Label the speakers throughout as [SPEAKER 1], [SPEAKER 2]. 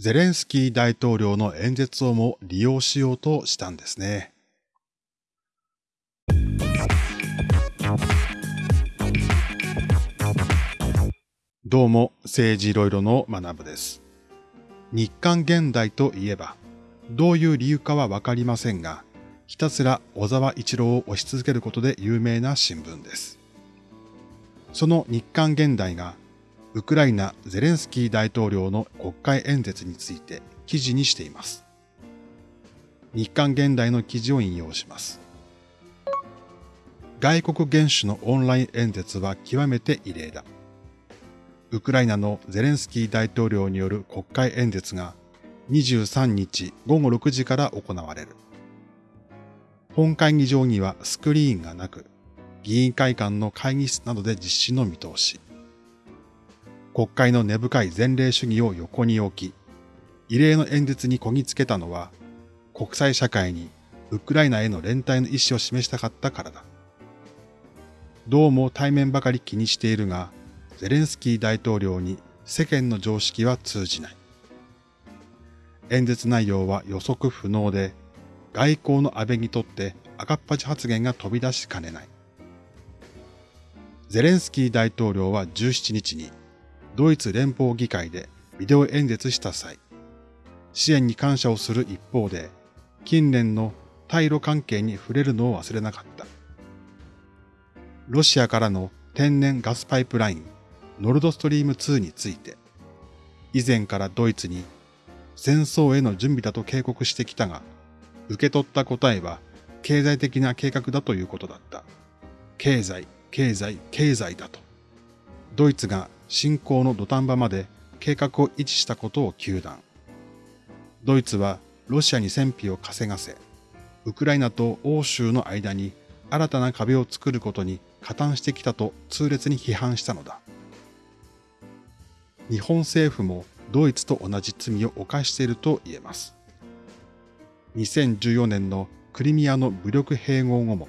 [SPEAKER 1] ゼレンスキー大統領の演説をも利用しようとしたんですね。どうも、政治いろいろの学部です。日韓現代といえば、どういう理由かはわかりませんが、ひたすら小沢一郎を推し続けることで有名な新聞です。その日韓現代が、ウクライナゼレンスキー大統領の国会演説について記事にしています。日韓現代の記事を引用します。外国元首のオンライン演説は極めて異例だ。ウクライナのゼレンスキー大統領による国会演説が23日午後6時から行われる。本会議場にはスクリーンがなく、議員会館の会議室などで実施の見通し。国会の根深い前例主義を横に置き、異例の演説にこぎつけたのは、国際社会にウクライナへの連帯の意思を示したかったからだ。どうも対面ばかり気にしているが、ゼレンスキー大統領に世間の常識は通じない。演説内容は予測不能で、外交の安倍にとって赤っ端発言が飛び出しかねない。ゼレンスキー大統領は17日にドイツ連邦議会でビデオ演説した際、支援に感謝をする一方で、近年の対ロ関係に触れるのを忘れなかった。ロシアからの天然ガスパイプラインノルドストリーム2について、以前からドイツに戦争への準備だと警告してきたが、受け取った答えは経済的な計画だということだった。経済、経済、経済だと。ドイツが侵攻の土壇場まで計画を維持したことを求断。ドイツはロシアに戦費を稼がせ、ウクライナと欧州の間に新たな壁を作ることに加担してきたと痛烈に批判したのだ。日本政府もドイツと同じ罪を犯していると言えます。2014年のクリミアの武力併合後も、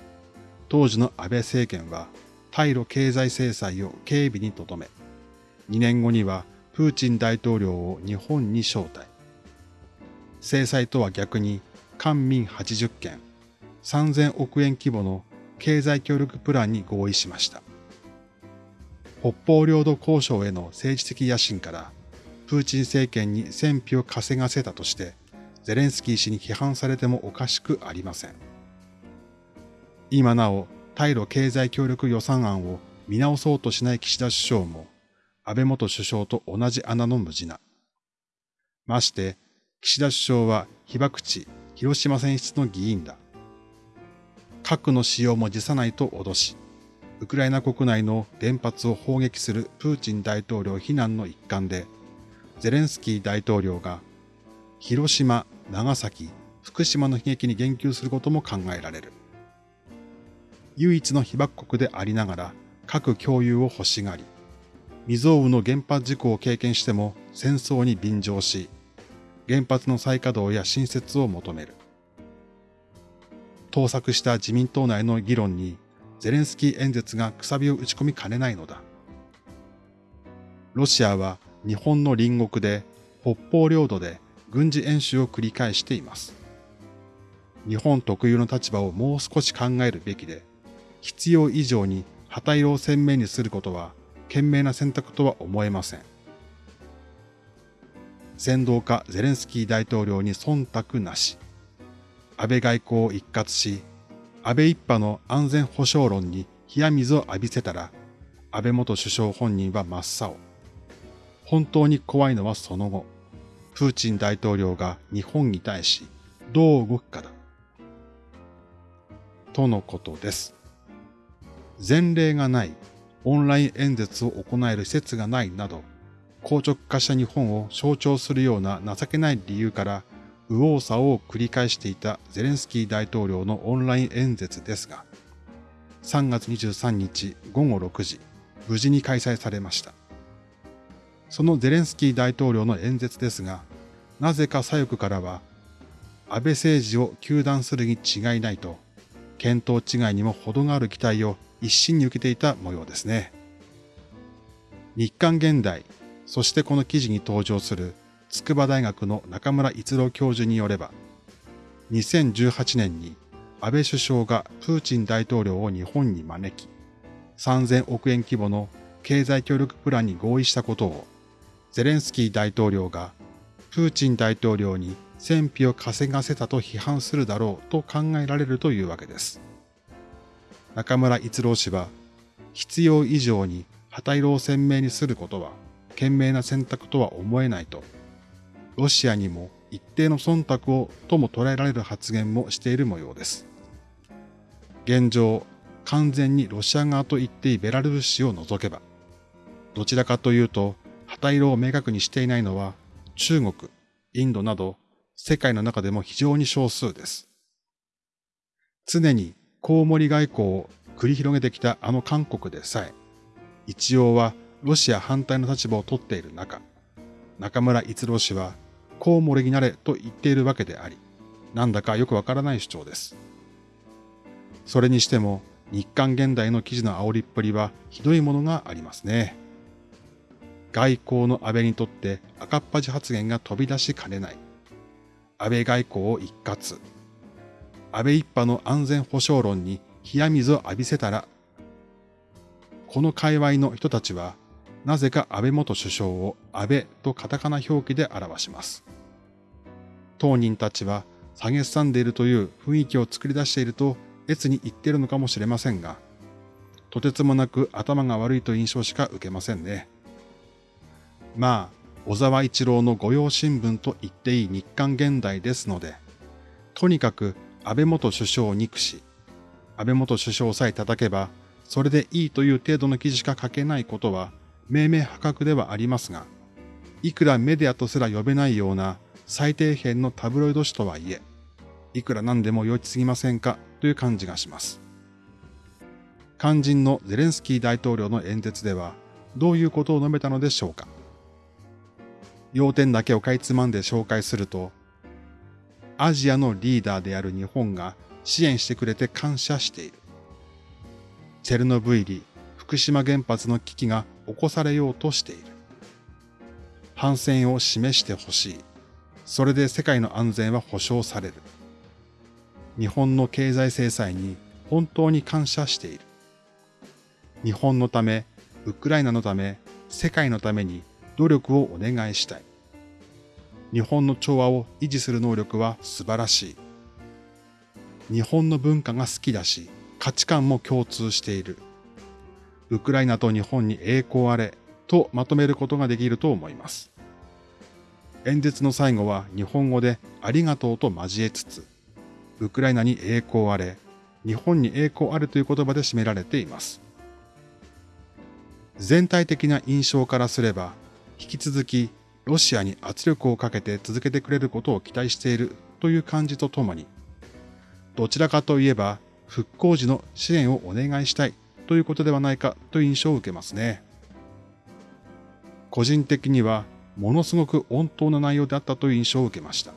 [SPEAKER 1] 当時の安倍政権は対ロ経済制裁を警備に留め、2年後にはプーチン大統領を日本に招待。制裁とは逆に官民80件、3000億円規模の経済協力プランに合意しました。北方領土交渉への政治的野心から、プーチン政権に戦費を稼がせたとして、ゼレンスキー氏に批判されてもおかしくありません。今なお、対ロ経済協力予算案を見直そうとしない岸田首相も、安倍元首相と同じ穴の無地な。まして、岸田首相は被爆地、広島選出の議員だ。核の使用も辞さないと脅し、ウクライナ国内の原発を砲撃するプーチン大統領非難の一環で、ゼレンスキー大統領が広島、長崎、福島の悲劇に言及することも考えられる。唯一の被爆国でありながら核共有を欲しがり、未曾有の原発事故を経験しても戦争に便乗し、原発の再稼働や新設を求める。盗作した自民党内の議論にゼレンスキー演説がくさびを打ち込みかねないのだ。ロシアは日本の隣国で北方領土で軍事演習を繰り返しています。日本特有の立場をもう少し考えるべきで、必要以上に旗色を鮮明にすることは賢明な選択とは思えません。先導家ゼレンスキー大統領に忖度なし、安倍外交を一括し、安倍一派の安全保障論に冷や水を浴びせたら、安倍元首相本人は真っ青。本当に怖いのはその後、プーチン大統領が日本に対しどう動くかだ。とのことです。前例がないオンライン演説を行える施設がないなど、硬直化した日本を象徴するような情けない理由から右往左往を繰り返していたゼレンスキー大統領のオンライン演説ですが、3月23日午後6時、無事に開催されました。そのゼレンスキー大統領の演説ですが、なぜか左翼からは、安倍政治を糾弾するに違いないと、見当違いにも程がある期待を一心に受けていた模様ですね。日韓現代、そしてこの記事に登場する筑波大学の中村逸郎教授によれば、2018年に安倍首相がプーチン大統領を日本に招き、3000億円規模の経済協力プランに合意したことを、ゼレンスキー大統領がプーチン大統領に戦費を稼がせたと批判するだろうと考えられるというわけです。中村逸郎氏は、必要以上に旗色を鮮明にすることは、賢明な選択とは思えないと、ロシアにも一定の忖度をとも捉えられる発言もしている模様です。現状、完全にロシア側と言っていいベラルーシを除けば、どちらかというと、旗色を明確にしていないのは中国、インドなど世界の中でも非常に少数です。常にコウモリ外交を繰り広げてきたあの韓国でさえ、一応はロシア反対の立場を取っている中、中村逸郎氏はコウモリになれと言っているわけであり、なんだかよくわからない主張です。それにしても日韓現代の記事の煽りっぷりはひどいものがありますね。外交の安倍にとって赤っ端発言が飛び出しかねない。安倍外交を一括。安倍一派の安全保障論に冷や水を浴びせたら、この界隈の人たちは、なぜか安倍元首相を安倍とカタカナ表記で表します。当人たちは下げすんでいるという雰囲気を作り出していると越に言ってるのかもしれませんが、とてつもなく頭が悪いと印象しか受けませんね。まあ、小沢一郎の御用新聞と言っていい日韓現代ですので、とにかく安倍元首相を憎し、安倍元首相さえ叩けば、それでいいという程度の記事しか書けないことは、明明破格ではありますが、いくらメディアとすら呼べないような最底辺のタブロイド紙とはいえ、いくら何でも良いすぎませんかという感じがします。肝心のゼレンスキー大統領の演説では、どういうことを述べたのでしょうか。要点だけをかいつまんで紹介すると、アジアのリーダーである日本が支援してくれて感謝している。チェルノブイリ、福島原発の危機が起こされようとしている。反戦を示してほしい。それで世界の安全は保障される。日本の経済制裁に本当に感謝している。日本のため、ウクライナのため、世界のために努力をお願いしたい。日本の調和を維持する能力は素晴らしい。日本の文化が好きだし、価値観も共通している。ウクライナと日本に栄光あれとまとめることができると思います。演説の最後は日本語でありがとうと交えつつ、ウクライナに栄光あれ、日本に栄光あれという言葉で締められています。全体的な印象からすれば、引き続きロシアに圧力をかけて続けてくれることを期待しているという感じとともに、どちらかといえば復興時の支援をお願いしたいということではないかという印象を受けますね。個人的にはものすごく温当な内容であったという印象を受けました。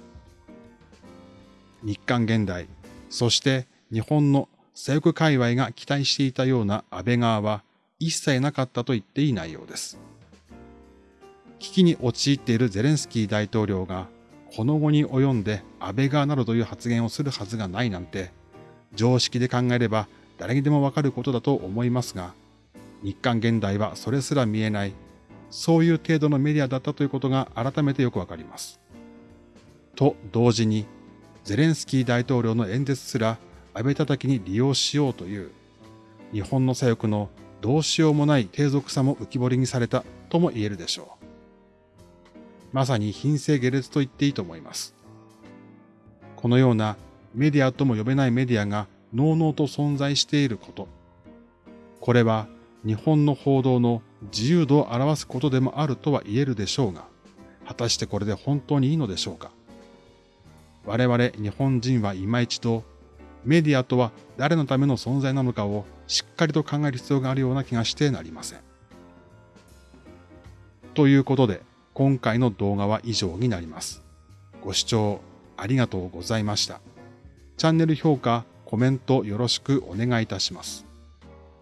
[SPEAKER 1] 日韓現代、そして日本の左翼界隈が期待していたような安倍側は一切なかったと言っていい内容です。危機に陥っているゼレンスキー大統領がこの後に及んで安倍側などという発言をするはずがないなんて、常識で考えれば誰にでもわかることだと思いますが、日韓現代はそれすら見えない、そういう程度のメディアだったということが改めてよくわかります。と同時に、ゼレンスキー大統領の演説すら安倍叩きに利用しようという、日本の左翼のどうしようもない低俗さも浮き彫りにされたとも言えるでしょう。まさに品性下劣と言っていいと思います。このようなメディアとも呼べないメディアが濃々と存在していること。これは日本の報道の自由度を表すことでもあるとは言えるでしょうが、果たしてこれで本当にいいのでしょうか。我々日本人は今一度、メディアとは誰のための存在なのかをしっかりと考える必要があるような気がしてなりません。ということで、今回の動画は以上になります。ご視聴ありがとうございました。チャンネル評価、コメントよろしくお願いいたします。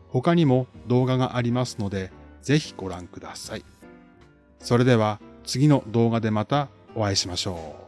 [SPEAKER 1] 他にも動画がありますので、ぜひご覧ください。それでは次の動画でまたお会いしましょう。